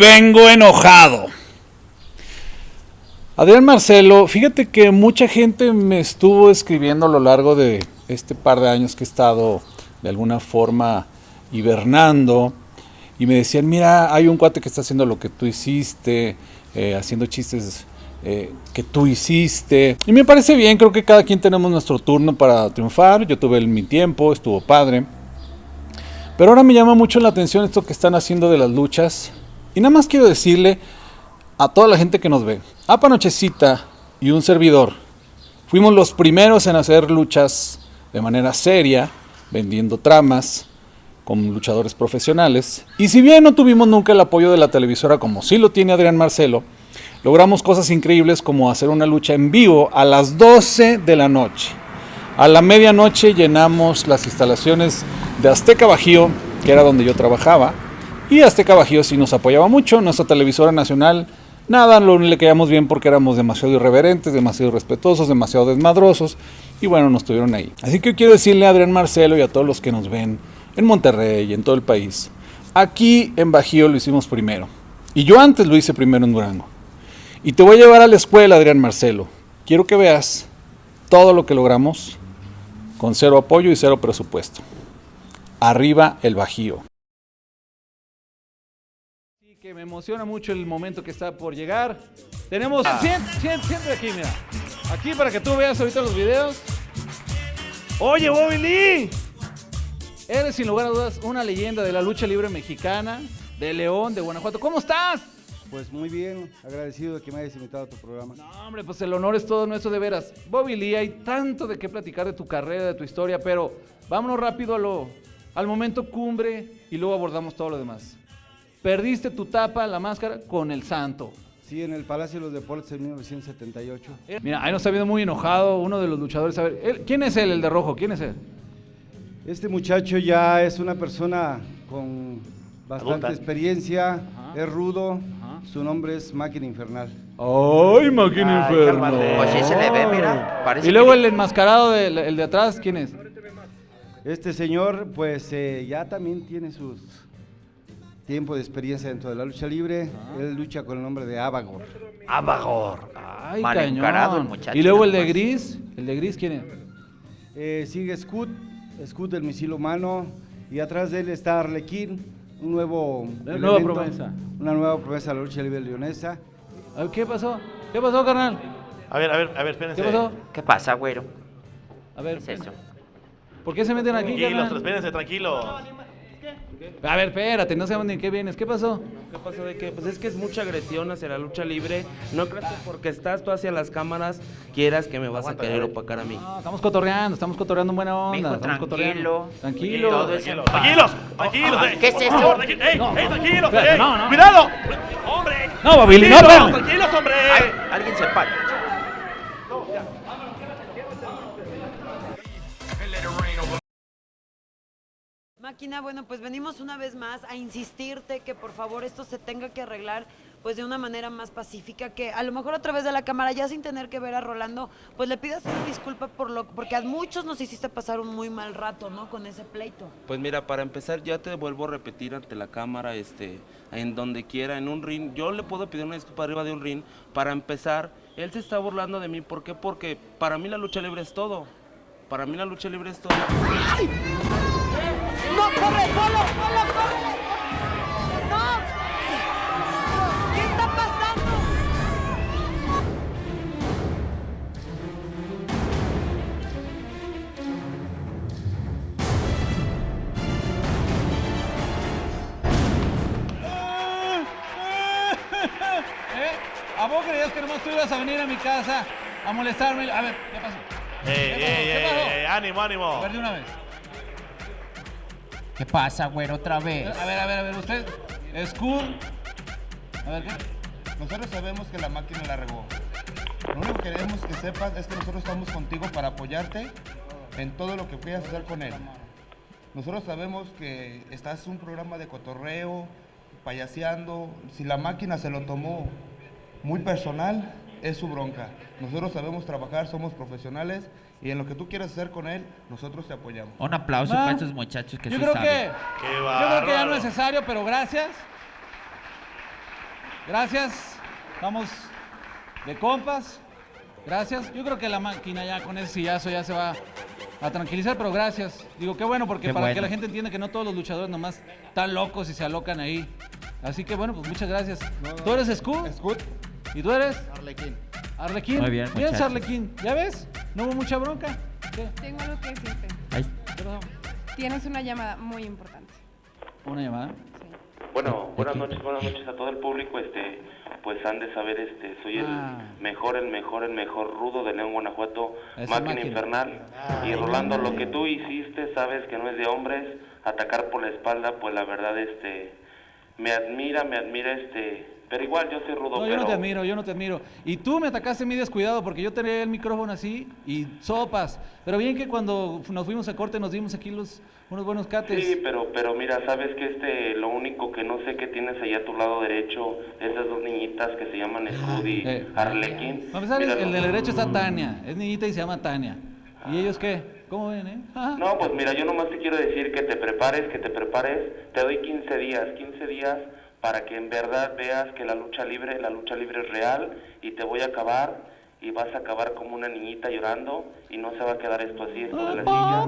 vengo enojado. Adrián Marcelo, fíjate que mucha gente me estuvo escribiendo a lo largo de este par de años que he estado de alguna forma hibernando y me decían, mira, hay un cuate que está haciendo lo que tú hiciste, eh, haciendo chistes eh, que tú hiciste. Y me parece bien, creo que cada quien tenemos nuestro turno para triunfar. Yo tuve mi tiempo, estuvo padre. Pero ahora me llama mucho la atención esto que están haciendo de las luchas. Y nada más quiero decirle a toda la gente que nos ve, a Panochecita y un servidor, fuimos los primeros en hacer luchas de manera seria, vendiendo tramas con luchadores profesionales. Y si bien no tuvimos nunca el apoyo de la televisora como sí lo tiene Adrián Marcelo, logramos cosas increíbles como hacer una lucha en vivo a las 12 de la noche. A la medianoche llenamos las instalaciones de Azteca Bajío, que era donde yo trabajaba, y Azteca Bajío sí nos apoyaba mucho, nuestra televisora nacional, nada, lo le quedamos bien porque éramos demasiado irreverentes, demasiado respetuosos, demasiado desmadrosos, y bueno, nos tuvieron ahí. Así que quiero decirle a Adrián Marcelo y a todos los que nos ven en Monterrey y en todo el país, aquí en Bajío lo hicimos primero, y yo antes lo hice primero en Durango. Y te voy a llevar a la escuela, Adrián Marcelo. Quiero que veas todo lo que logramos con cero apoyo y cero presupuesto. Arriba el Bajío. Me emociona mucho el momento que está por llegar. Tenemos... Siempre, aquí, mira. Aquí para que tú veas ahorita los videos. Oye, Bobby Lee. Eres sin lugar a dudas una leyenda de la lucha libre mexicana, de León, de Guanajuato. ¿Cómo estás? Pues muy bien, agradecido de que me hayas invitado a tu programa. No, hombre, pues el honor es todo nuestro de veras. Bobby Lee, hay tanto de qué platicar de tu carrera, de tu historia, pero vámonos rápido a lo, al momento cumbre y luego abordamos todo lo demás. Perdiste tu tapa, la máscara, con el santo. Sí, en el Palacio de los Deportes en 1978. Mira, ahí nos está viendo muy enojado uno de los luchadores. A ver, ¿quién es él, el de rojo? ¿Quién es él? Este muchacho ya es una persona con bastante experiencia, es rudo, su nombre es Máquina Infernal. ¡Ay, Máquina Infernal! Pues sí se le ve, mira. y luego el enmascarado, de, el de atrás, ¿quién es? Este señor, pues eh, ya también tiene su tiempo de experiencia dentro de la lucha libre. Él lucha con el nombre de Abagor. Abagor. Ay, Mal cañón. muchacho. Y luego el de gris, ¿el de gris quién es? Eh, sigue Scoot, Scoot del misil humano. Y atrás de él está Arlequín un nuevo una nueva promesa. Una nueva promesa de la lucha libre leonesa. ¿Qué pasó? ¿Qué pasó, carnal? A ver, a ver, a ver, espérense. ¿Qué pasó? ¿Qué pasa, güero? A ver. ¿Qué es eso? ¿Por qué se meten aquí, Tranquilos, espérense, tranquilos. A ver, espérate, no sabemos ni qué vienes. ¿Qué pasó? ¿Qué pasó de qué? Pues es que es mucha agresión hacia la lucha libre. No creo que porque estás tú hacia las cámaras quieras que me vas a querer opacar a mí. No, estamos cotorreando, estamos cotorreando en buena onda. tranquilo. Tranquilo. Tranquilos, tranquilos. ¿Qué es eso? ¡Ey, ey, tranquilos! ¡Cuidado! ¡Hombre! No, Babili, no, Tranquilos, hombre. Alguien se para. Máquina, bueno, pues venimos una vez más a insistirte que por favor esto se tenga que arreglar pues de una manera más pacífica, que a lo mejor a través de la cámara, ya sin tener que ver a Rolando, pues le pidas una disculpa por lo, porque a muchos nos hiciste pasar un muy mal rato, ¿no? Con ese pleito. Pues mira, para empezar ya te vuelvo a repetir ante la cámara, este, en donde quiera, en un ring, yo le puedo pedir una disculpa arriba de un ring, para empezar, él se está burlando de mí, ¿por qué? Porque para mí la lucha libre es todo, para mí la lucha libre es todo. ¡Ay! ¡No, corre, solo, solo, corre! ¡No! ¿Qué está pasando? ¿Eh? ¿A vos creías que nomás tú ibas a venir a mi casa a molestarme? A ver, ¿qué pasó? ¡Ey, ey, ey, ey! ¡Ánimo, ánimo! A ver, de una vez. ¿Qué pasa, güero, otra vez? A ver, a ver, a ver, usted. School. A ver, ¿qué? Nosotros sabemos que la máquina la regó. Lo único que queremos que sepas es que nosotros estamos contigo para apoyarte en todo lo que quieras hacer con él. Nosotros sabemos que estás un programa de cotorreo, payaseando. Si la máquina se lo tomó muy personal, es su bronca. Nosotros sabemos trabajar, somos profesionales y en lo que tú quieras hacer con él, nosotros te apoyamos. Un aplauso para estos muchachos que yo sí creo saben. Que, yo creo que ya no es necesario, pero gracias. gracias. Vamos de compas. Gracias. Yo creo que la máquina ya con ese sillazo ya se va a tranquilizar, pero gracias. Digo, qué bueno, porque Qué para que bueno. la gente entienda que no todos los luchadores nomás están locos y se alocan ahí. Así que bueno, pues muchas gracias. ¿Tú eres Scoot? Scoot. ¿Y tú eres? Arlequín. Arlequín. Muy bien, muchachos. Arlequín. ¿Ya ves? No hubo mucha bronca. ¿Qué? Tengo algo que decirte. ¿Qué pasó? Tienes una llamada muy importante. Una llamada. Sí. Bueno, buenas noches, buenas noches a todo el público. Este, pues han de saber, este, soy el Ah. mejor, el mejor, el mejor rudo de León, Guanajuato, máquina, máquina. infernal. y Rolando, lo que tú hiciste, sabes que no es de hombres, atacar por la espalda, pues la verdad, este, me admira, me admira, este, pero igual yo soy rudo. No, yo pero... no te admiro, yo no te admiro. Y tú me atacaste mí descuidado porque yo tenía el micrófono así y sopas. Pero bien que cuando nos fuimos a corte nos dimos aquí los, unos buenos cates. Sí, pero, pero mira, sabes que este, lo único que no sé que tienes allá a tu lado derecho, esas dos niñitas que se llaman Scud y Eh, Arlequín. Para empezar, Mira, el del derecho está Tania. Es niñita y se llama Tania. ¿Y ellos qué? ¿Cómo ven, eh? Ajá. No, pues mira, yo nomás te quiero decir que te prepares, que te prepares. Te doy 15 días, 15 días para que en verdad veas que la lucha libre, la lucha libre es real y te voy a acabar y vas a acabar como una niñita llorando y no se va a quedar esto así, esto de la silla.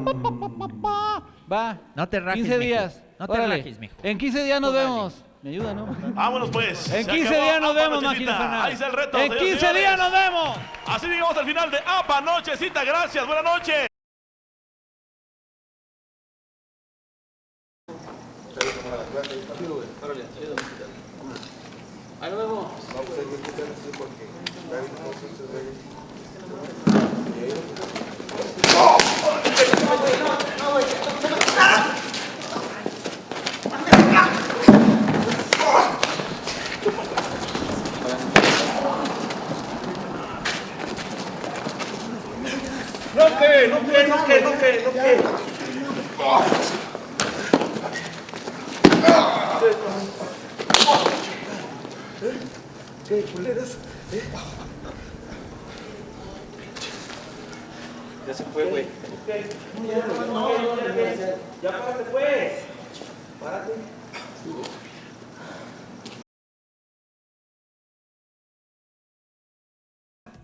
Va. No te rajes, 15 mijo. días. No te Órale. rajes, mijo. En 15 días nos vemos. Me ayuda, ¿no? Vámonos pues. En Se 15 acabó días nos Apa vemos, Nochecita. Ahí está el reto. En señores y 15 días nos vemos. Así llegamos al final de APA Nochecita. Gracias, buenas noches.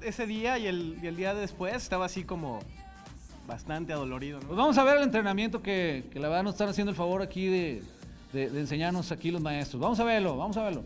Ese día y el, y el día después estaba así como bastante adolorido, ¿no? Pues vamos a ver el entrenamiento que, que la verdad nos están haciendo el favor aquí de, de- de enseñarnos aquí los maestros. Vamos a verlo, vamos a verlo.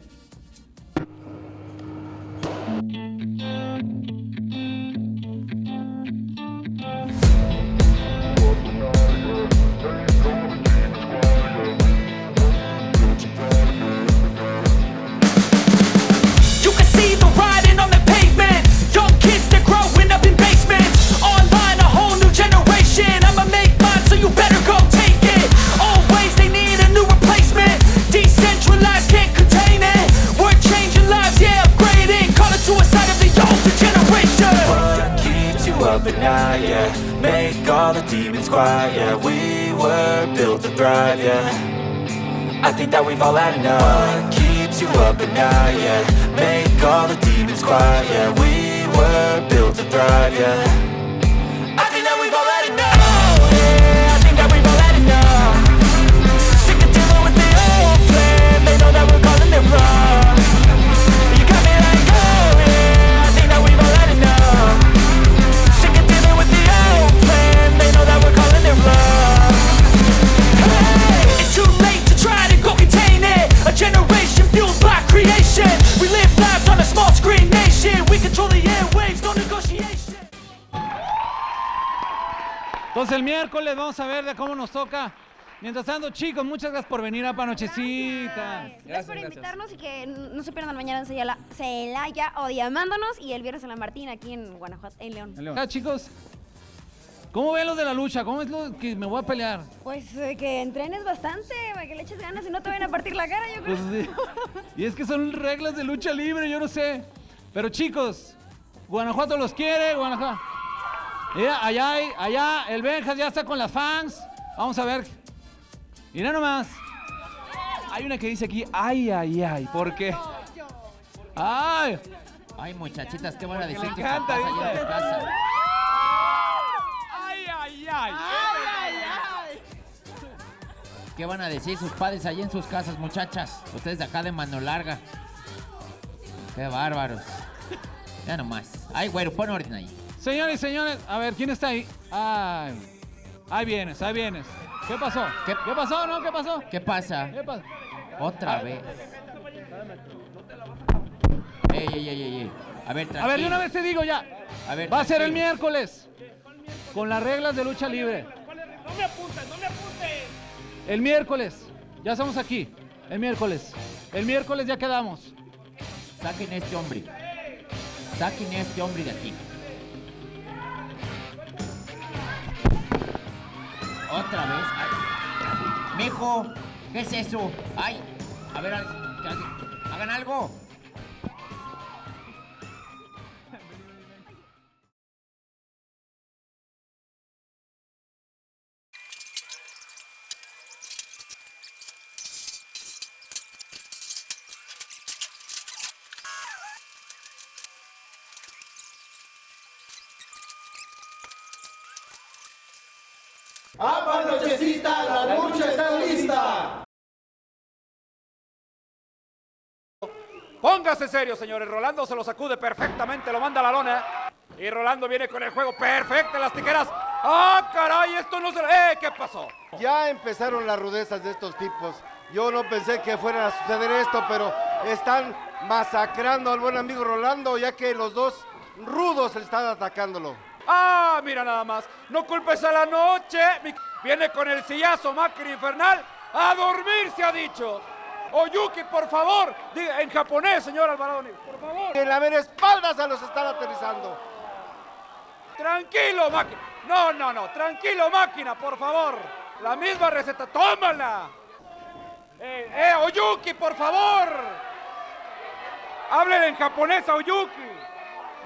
Were built to thrive, yeah. I think that we've all had enough. What keeps you up at night, yeah? Make all the demons quiet, yeah. We were built to thrive, yeah Entonces el miércoles vamos a ver de cómo nos toca. Mientras tanto, chicos, muchas gracias por venir a Panochecita. Gracias, por invitarnos y que no se pierdan mañana en Celaya, Celaya o Diamándonos y el viernes en La Martín aquí en Guanajuato, en León. Ah, chicos, ¿cómo ven los de la lucha? ¿Cómo es lo que me voy a pelear? Pues eh, que entrenes bastante, para que le eches ganas y no te vayan a partir la cara, yo creo. Pues. Y es que son reglas de lucha libre, yo no sé. Pero chicos, Guanajuato los quiere, Guanajuato. Mira, allá, allá el Benjas ya está con las fans. Vamos a ver. Mira nomás. Hay una que dice aquí, ay, ay, ay, ¿por qué? Ay, Ay, muchachitas, qué van a decir tus encanta, en dice. tu casa. Ay, ay, ay. ¿Qué van a decir sus padres allá en sus casas, muchachas? Ustedes de acá de mano larga. Qué bárbaros. Ya nomás. Ay, güero, pon orden ahí. Señores y señores, a ver, ¿quién está ahí? Ay, ahí vienes, ahí vienes. ¿Qué pasó? ¿Qué, pasó, no? ¿Qué pasó? ¿Qué pasa? ¿Qué pasa? Otra Ah. vez. Ey, ey, ey, ey, ey. A ver, A ver, de tranquilo. una vez te digo ya. A ver, Va a ser el tranquilo. miércoles. Con las reglas de lucha libre. No me apuntes, no me apuntes. El miércoles. Ya estamos aquí. El miércoles. El miércoles ya quedamos. Saquen a este hombre. Saquen a este hombre de aquí. Otra vez. Ay. Mijo, ¿qué es eso? Ay, a ver, hagan algo. ¡Apa, nochecita! ¡La lucha está lista! Póngase serio, señores. Rolando se lo sacude perfectamente, lo manda a la lona. Y Rolando viene con el juego perfecto en las tijeras. ¡Ah, caray! Esto no se... ¡Eh! ¿Qué pasó? Ya empezaron las rudezas de estos tipos. Yo no pensé que fuera a suceder esto, pero están masacrando al buen amigo Rolando, ya que los dos rudos están atacándolo. ¡Ah! Mira nada más. No culpes a la noche. Viene con el sillazo máquina infernal. ¡A dormir se ha dicho! Oyuki, por favor. Diga en japonés, señor Alvarado. Por favor. En la ver espaldas a los están aterrizando. Tranquilo, máquina. No, no, no. Tranquilo, máquina, por favor. La misma receta. ¡Tómala! Eh, eh, Oyuki, por favor. Háblele en japonés a Oyuki.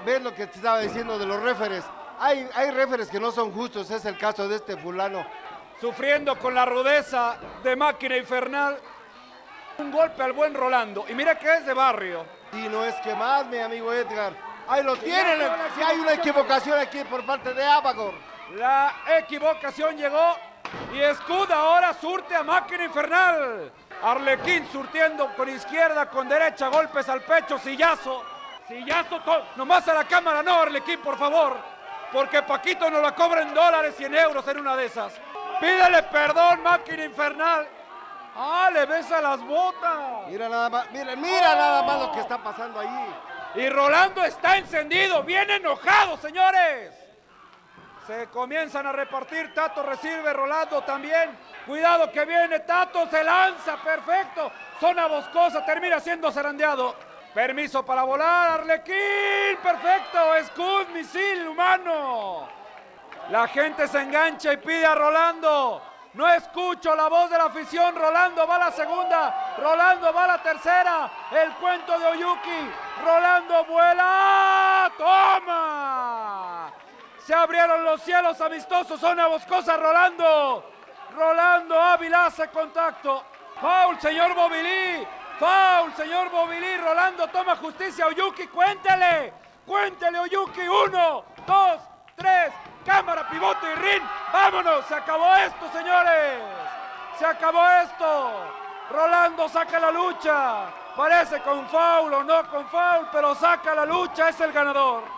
¿Ves lo que te estaba diciendo de los referes? Hay, hay referes que no son justos, es el caso de este fulano. Sufriendo con la rudeza de máquina infernal. Un golpe al buen Rolando. Y mira que es de barrio. Y no es que más, mi amigo Edgar. Ahí lo tienen. Si hay una equivocación aquí por parte de Abagor. La equivocación llegó y Scud ahora surte a máquina infernal. Arlequín surtiendo con izquierda, con derecha, golpes al pecho, sillazo. Sillazo, nomás a la cámara, no, Arlequín, por favor. Porque Paquito nos la cobra en dólares y en euros en una de esas. Pídele perdón, máquina infernal. Ah, le besa las botas. Mira nada más, mira, mira nada más lo que está pasando ahí. Y Rolando está encendido, bien enojado, señores. Se comienzan a repartir, Tato recibe, Rolando también. Cuidado que viene, Tato se lanza, perfecto. Zona boscosa, termina siendo zarandeado. Permiso para volar, Arlequín, perfecto. Scud, misil humano. La gente se engancha y pide a Rolando. No escucho la voz de la afición. Rolando va a la segunda. Rolando va a la tercera. El cuento de Oyuki. Rolando vuela. ¡Toma! Se abrieron los cielos amistosos. Zona boscosa. Rolando. Rolando Ávila hace contacto. Foul, señor Bobilí. Foul, señor Bobilí. Rolando toma justicia. Oyuki, cuéntele. Cuéntele, Oyuki. Uno, dos, tres. Cámara, pivote y rin. Vámonos. Se acabó esto, señores. Se acabó esto. Rolando saca la lucha. Parece con foul o no con foul, pero saca la lucha. Es el ganador.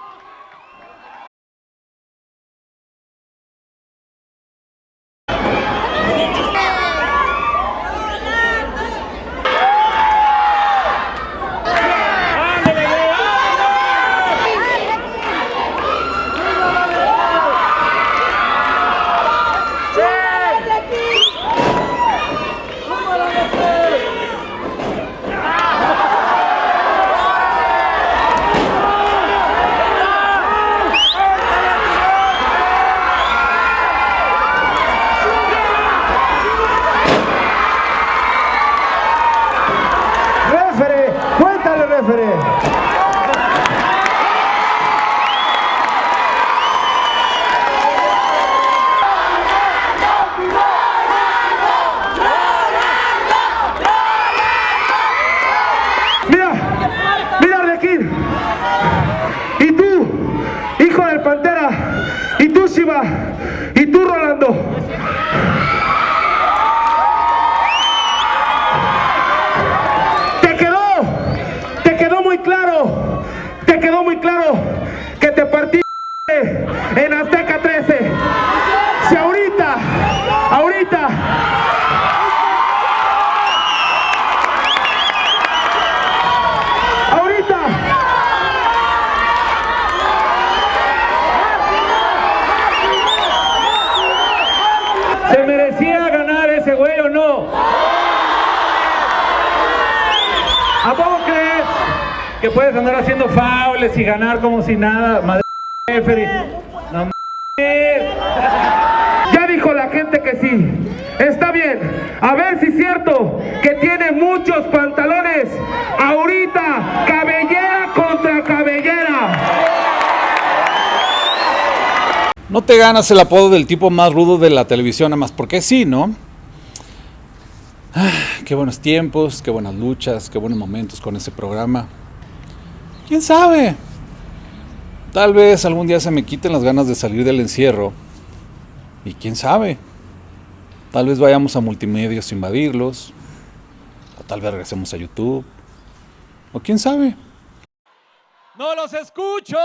Que puedes andar haciendo faules y ganar como si nada? Madre referee? No. Ya dijo la gente que sí. Está bien. A ver si es cierto que tiene muchos pantalones. Ahorita, cabellera contra cabellera. No te ganas el apodo del tipo más rudo de la televisión, nada más porque sí, ¿no? Ah, qué buenos tiempos, qué buenas luchas, qué buenos momentos con ese programa. ¿Quién sabe? Tal vez algún día se me quiten las ganas de salir del encierro. Y quién sabe. Tal vez vayamos a multimedios a invadirlos. O tal vez regresemos a YouTube. O quién sabe. ¡No los escucho!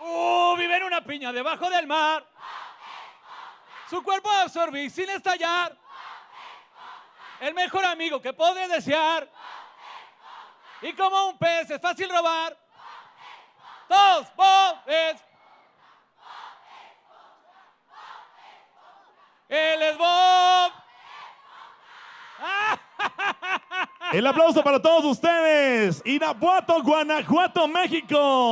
¡Uh! Vive en una piña debajo del mar. Su cuerpo absorbir sin estallar. El mejor amigo que podré desear. Y como un pez es fácil robar. Dos, bobes. Él es Bob. El aplauso para todos ustedes. Irapuato, Guanajuato, México.